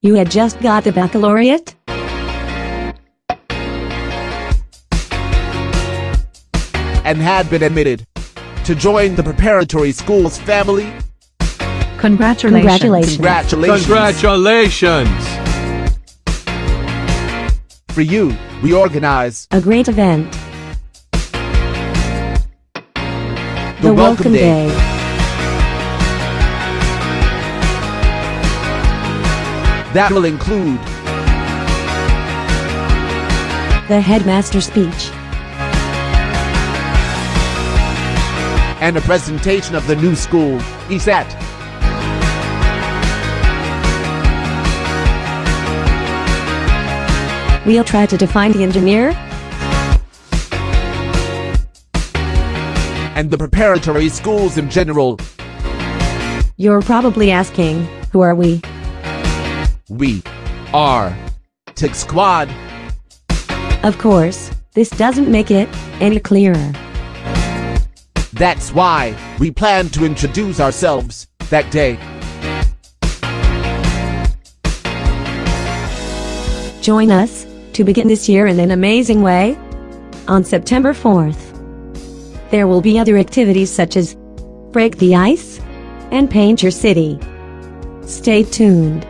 You had just got the baccalaureate? and had been admitted to join the preparatory schools family. Congratulations. Congratulations. Congratulations! For you, we organize A great event. the, Welcome Day. That will include The headmaster speech. and a presentation of the new school, E ESET. We'll try to define the engineer, and the preparatory schools in general. You're probably asking, who are we? We are Tick Squad. Of course, this doesn't make it any clearer. That's why we plan to introduce ourselves that day. Join us to begin this year in an amazing way on September 4th. There will be other activities such as Break the Ice and Paint Your City. Stay tuned.